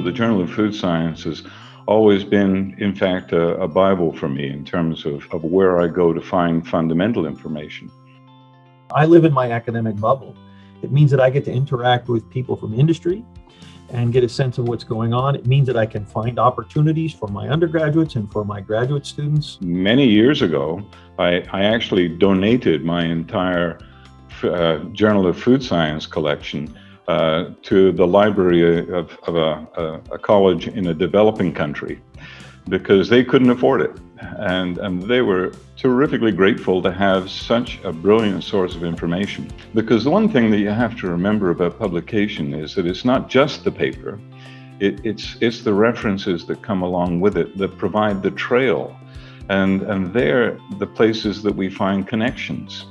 the Journal of Food Science has always been, in fact, a, a Bible for me in terms of, of where I go to find fundamental information. I live in my academic bubble. It means that I get to interact with people from industry and get a sense of what's going on. It means that I can find opportunities for my undergraduates and for my graduate students. Many years ago, I, I actually donated my entire uh, Journal of Food Science collection uh, to the library of, of a, a, college in a developing country because they couldn't afford it. And, and they were terrifically grateful to have such a brilliant source of information. Because the one thing that you have to remember about publication is that it's not just the paper, it, it's, it's the references that come along with it that provide the trail. And, and they're the places that we find connections.